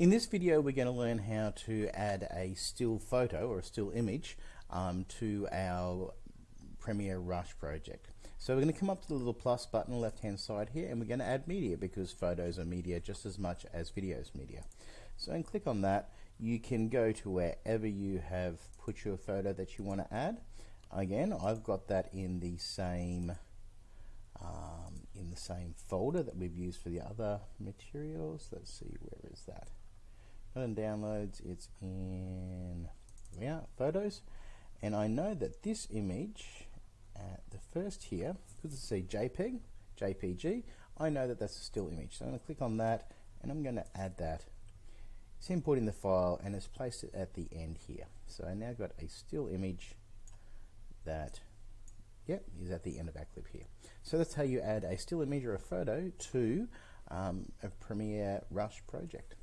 In this video we're going to learn how to add a still photo or a still image um, to our Premiere Rush project. So we're going to come up to the little plus button left hand side here and we're going to add media because photos are media just as much as videos media. So and click on that you can go to wherever you have put your photo that you want to add. Again I've got that in the same um, in the same folder that we've used for the other materials. Let's see where is that not in downloads, it's in yeah, photos. And I know that this image, at the first here, because it's a JPEG, JPG, I know that that's a still image. So I'm going to click on that and I'm going to add that. It's importing the file and it's placed it at the end here. So I now got a still image that yep, is at the end of our clip here. So that's how you add a still image or a photo to um, a Premiere Rush project.